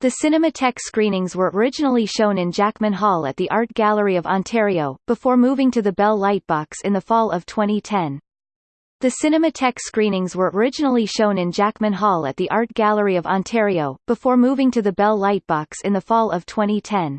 The Cinematheque screenings were originally shown in Jackman Hall at the Art Gallery of Ontario, before moving to the Bell Lightbox in the fall of 2010. The Cinematheque screenings were originally shown in Jackman Hall at the Art Gallery of Ontario, before moving to the Bell Lightbox in the fall of 2010.